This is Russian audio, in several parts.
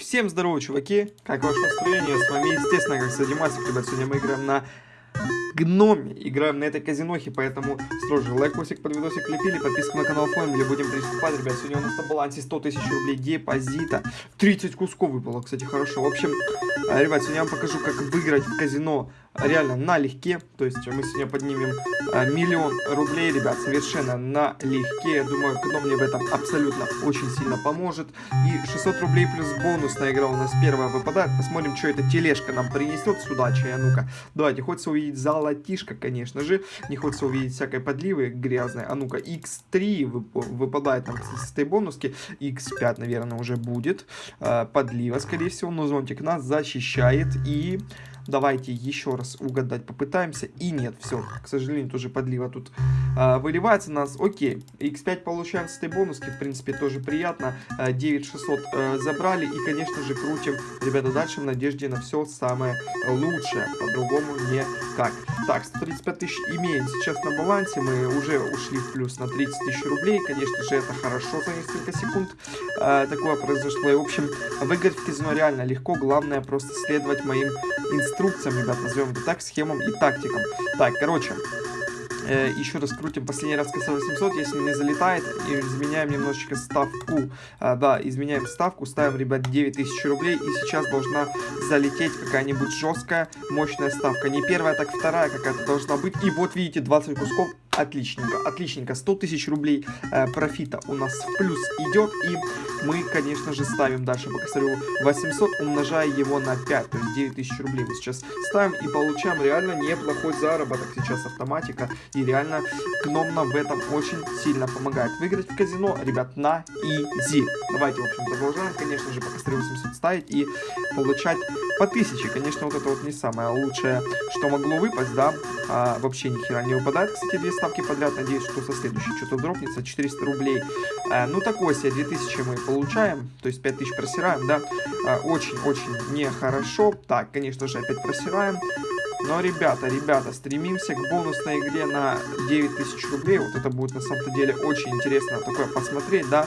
Всем здорово, чуваки! Как ваше настроение? С вами, естественно, как Садимасик, ребят. Сегодня мы играем на гноме. Играем на этой казинохе, поэтому сложи лайкосик под видосик лепили, подписку на канал оформили, будем приступать, ребят. Сегодня у нас на балансе 100 тысяч рублей депозита. 30 кусков выпало, кстати, хорошо. В общем, э, ребят, сегодня я вам покажу, как выиграть в казино реально налегке. То есть мы сегодня поднимем а, миллион рублей, ребят, совершенно налегке. Я думаю, кто мне в этом абсолютно очень сильно поможет. И 600 рублей плюс бонусная игра у нас первая выпадает. Посмотрим, что эта тележка нам принесет с удачей. А ну-ка, давайте, хочется увидеть золотишко, конечно же. Не хочется увидеть всякой подливы грязной. А ну-ка, x3 выпадает нам с этой бонуски. x5, наверное, уже будет. А, подлива, скорее всего, но зонтик нас защищает. И Давайте еще раз угадать попытаемся. И нет, все, к сожалению, тоже подлива тут а, выливается нас. Окей, x5 получаем с этой бонуски, в принципе, тоже приятно. 9600 а, забрали и, конечно же, крутим, ребята, дальше в надежде на все самое лучшее. По-другому никак. Так, 135 тысяч имеем сейчас на балансе. Мы уже ушли в плюс на 30 тысяч рублей. Конечно же, это хорошо за несколько секунд. А, такое произошло. И, в общем, выиграть в казино реально легко. Главное просто следовать моим инструкциям, ребят, назовем это так, схемам и тактикам. Так, короче, э, еще раз крутим последний раз КС 800, если не залетает, и изменяем немножечко ставку, а, да, изменяем ставку, ставим, ребят, 9000 рублей, и сейчас должна залететь какая-нибудь жесткая, мощная ставка, не первая, так вторая какая-то должна быть, и вот видите, 20 кусков, отличненько, отличненько, 100 тысяч рублей э, профита у нас в плюс идет, и мы, конечно же, ставим дальше по косарю 800, умножая его на 5, то есть 9 тысяч рублей мы сейчас ставим и получаем реально неплохой заработок сейчас автоматика, и реально гном нам в этом очень сильно помогает. Выиграть в казино, ребят, на изи. Давайте, в общем, продолжаем, конечно же, по косарю 800 ставить и получать по 1000. Конечно, вот это вот не самое лучшее, что могло выпасть, да, а, вообще ни хера не выпадает, кстати, две ставки подряд, надеюсь, что со следующей что-то дропнется, 400 рублей. А, ну, такой себе 2000 мы получаем, то есть 5000 просираем, да, очень-очень а, нехорошо. Так, конечно же, опять просираем. Но, ребята, ребята, стремимся к бонусной игре на 9000 рублей. Вот это будет на самом-то деле очень интересно такое посмотреть, да.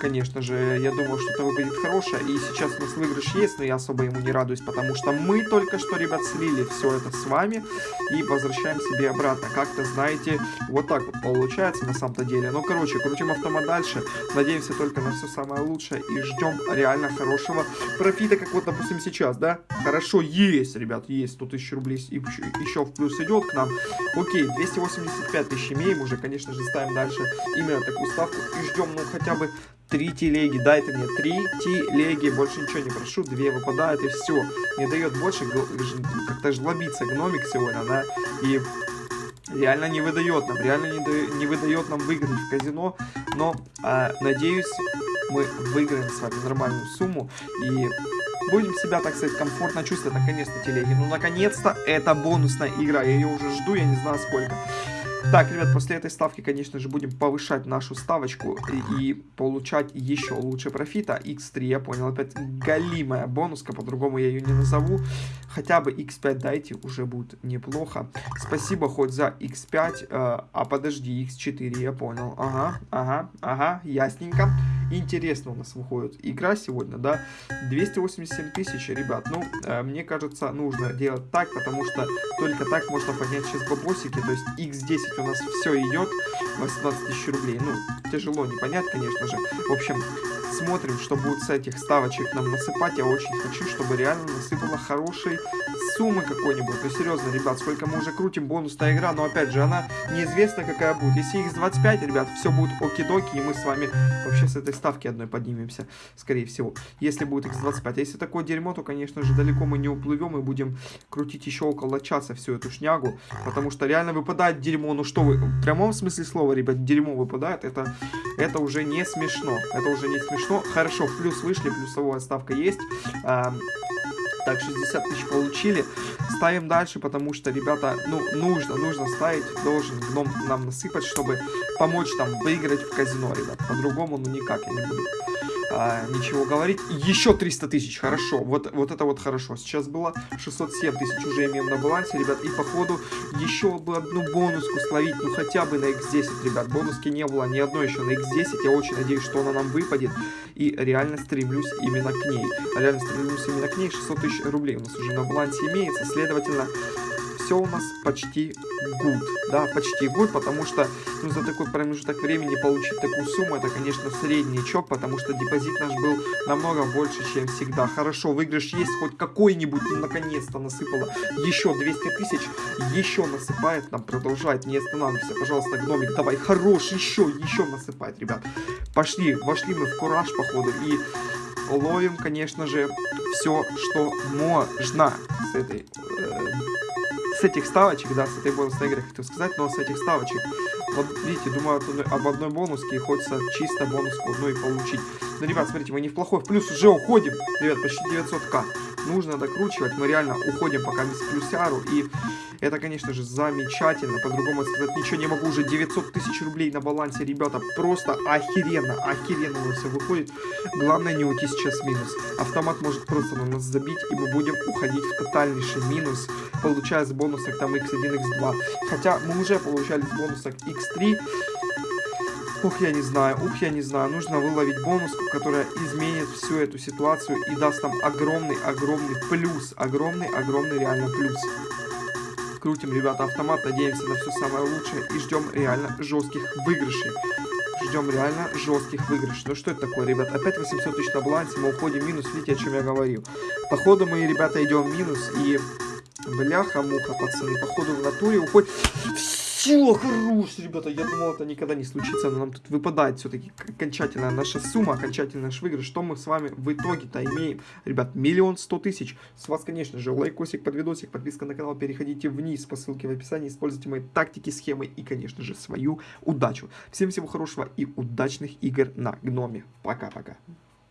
Конечно же, я думаю, что это выглядит хорошее. И сейчас у нас выигрыш есть, но я особо ему не радуюсь, потому что мы только что, ребят, слили все это с вами и возвращаем себе обратно. Как-то, знаете, вот так вот получается на самом-то деле. Ну, короче, крутим автомат дальше. Надеемся только на все самое лучшее и ждем реально хорошего профита, как вот, допустим, сейчас, да. Хорошо, есть, ребят, есть 100 тысяч рублей еще, еще в плюс идет к нам. Окей, 285 тысяч имеем уже, конечно же, ставим дальше именно такую ставку и ждем, ну, хотя бы три телеги, дайте мне три телеги, больше ничего не прошу, две выпадают и все, не дает больше, как-то жлобится гномик сегодня, да, и реально не выдает нам, реально не, да, не выдает нам выиграть в казино, но, а, надеюсь, мы выиграем с вами нормальную сумму и будем себя, так сказать, комфортно чувствовать наконец-то телеги. Ну, наконец-то, это бонусная игра, я ее уже жду, я не знаю сколько. Так, ребят, после этой ставки, конечно же, будем повышать нашу ставочку и, и получать еще лучше профита. X3, я понял, опять галимая бонуска, по-другому я ее не назову. Хотя бы X5 дайте, уже будет неплохо. Спасибо хоть за X5, э, а подожди, X4, я понял. Ага, ага, ага, ясненько. Интересно у нас выходит игра сегодня, да? 287 тысяч, ребят. Ну, э, мне кажется, нужно делать так, потому что только так можно поднять сейчас бабосики. То есть X10 у нас все идет, 18 тысяч рублей. Ну, тяжело не конечно же. В общем, смотрим, что будет с этих ставочек нам насыпать. Я очень хочу, чтобы реально насыпала хорошей суммы какой-нибудь. Ну, серьезно, ребят, сколько мы уже крутим бонусная игра, но опять же, она неизвестна какая будет. Если x25, ребят, все будет оки-доки, и мы с вами вообще с этой ставки одной поднимемся, скорее всего. Если будет x25. А если такое дерьмо, то, конечно же, далеко мы не уплывем и будем крутить еще около часа всю эту шнягу, потому что реально выпадает дерьмо. Ну что вы, в прямом смысле слова, ребят, дерьмо выпадает, это, это уже не смешно. Это уже не смешно. Хорошо, плюс вышли, плюсовая ставка есть. Так, 60 тысяч получили. Ставим дальше, потому что, ребята, ну, нужно, нужно ставить. Должен гном нам насыпать, чтобы помочь там выиграть в казино, ребят. По-другому, ну, никак я не буду. А, ничего говорить. Еще 300 тысяч, хорошо, вот, вот это вот хорошо. Сейчас было 607 тысяч уже имеем на балансе, ребят, и походу еще бы одну бонуску словить, ну хотя бы на x10, ребят. Бонуски не было ни одной еще на x10, я очень надеюсь, что она нам выпадет, и реально стремлюсь именно к ней. Реально стремлюсь именно к ней, 600 тысяч рублей у нас уже на балансе имеется, следовательно, все у нас почти good, да, почти good, потому что ну, за такой промежуток времени получить такую сумму, это, конечно, среднячок, потому что депозит наш был намного больше, чем всегда. Хорошо, выигрыш есть, хоть какой-нибудь, ну, наконец-то насыпало еще 200 тысяч, еще насыпает, нам продолжает, не останавливайся, пожалуйста, гномик, давай, хорош, еще, еще насыпает, ребят. Пошли, вошли мы в кураж, походу, и ловим, конечно же, все, что можно с этой с этих ставочек, да, с этой бонусной игры хотел сказать, но с этих ставочек, вот видите, думаю об одной бонуске и хочется чисто бонуску одну и получить. Ну, ребят, смотрите, мы не в плохой в плюс уже уходим, ребят, почти 900к. Нужно докручивать, мы реально уходим пока без плюсяру, и это, конечно же, замечательно, по-другому сказать ничего не могу, уже 900 тысяч рублей на балансе, ребята, просто охеренно, охеренно у нас все выходит. Главное не уйти сейчас в минус. Автомат может просто на нас забить, и мы будем уходить в тотальнейший минус, получая с бонусок там x1, x2. Хотя мы уже получали с бонусок x3, Ух, я не знаю, ух, я не знаю. Нужно выловить бонуску, которая изменит всю эту ситуацию и даст нам огромный-огромный плюс. Огромный-огромный реально плюс. Крутим, ребята, автомат, надеемся на все самое лучшее и ждем реально жестких выигрышей. Ждем реально жестких выигрышей. Ну что это такое, ребят? Опять 800 тысяч на балансе, мы уходим в минус, видите, о чем я говорил. Походу мы, ребята, идем в минус и... Бляха-муха, пацаны, походу в натуре уходит... Все, хорош, ребята, я думал, это никогда не случится, но нам тут выпадает все-таки окончательная наша сумма, окончательный наш выигрыш. Что мы с вами в итоге-то имеем? Ребят, миллион сто тысяч. С вас, конечно же, лайкосик под видосик, подписка на канал, переходите вниз по ссылке в описании, используйте мои тактики, схемы и, конечно же, свою удачу. Всем всего хорошего и удачных игр на Гноме. Пока-пока.